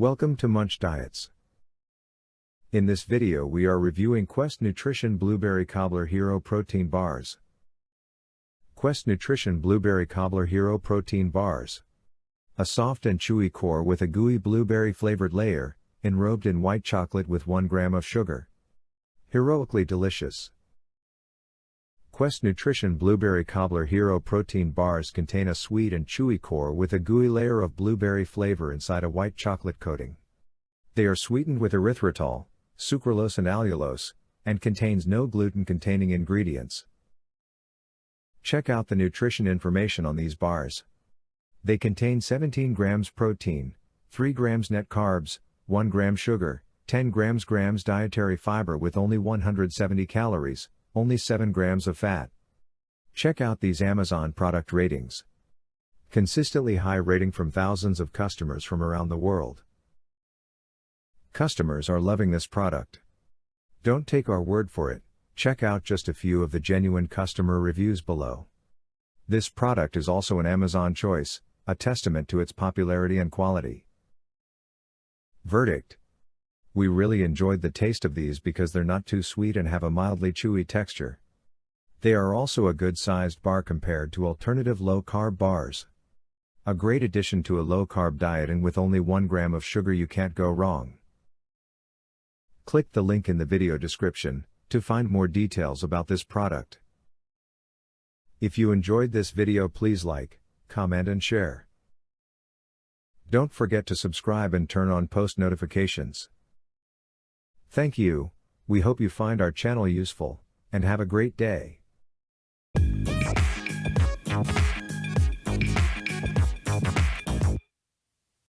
Welcome to Munch Diets. In this video we are reviewing Quest Nutrition Blueberry Cobbler Hero Protein Bars. Quest Nutrition Blueberry Cobbler Hero Protein Bars. A soft and chewy core with a gooey blueberry flavored layer, enrobed in white chocolate with 1 gram of sugar. Heroically delicious. Quest Nutrition Blueberry Cobbler Hero protein bars contain a sweet and chewy core with a gooey layer of blueberry flavor inside a white chocolate coating. They are sweetened with erythritol, sucralose and allulose, and contains no gluten-containing ingredients. Check out the nutrition information on these bars. They contain 17 grams protein, 3 grams net carbs, 1 gram sugar, 10 grams grams dietary fiber with only 170 calories, only 7 grams of fat. Check out these Amazon product ratings. Consistently high rating from thousands of customers from around the world. Customers are loving this product. Don't take our word for it, check out just a few of the genuine customer reviews below. This product is also an Amazon choice, a testament to its popularity and quality. Verdict we really enjoyed the taste of these because they're not too sweet and have a mildly chewy texture. They are also a good sized bar compared to alternative low carb bars. A great addition to a low carb diet and with only 1 gram of sugar you can't go wrong. Click the link in the video description to find more details about this product. If you enjoyed this video please like, comment and share. Don't forget to subscribe and turn on post notifications. Thank you, we hope you find our channel useful, and have a great day.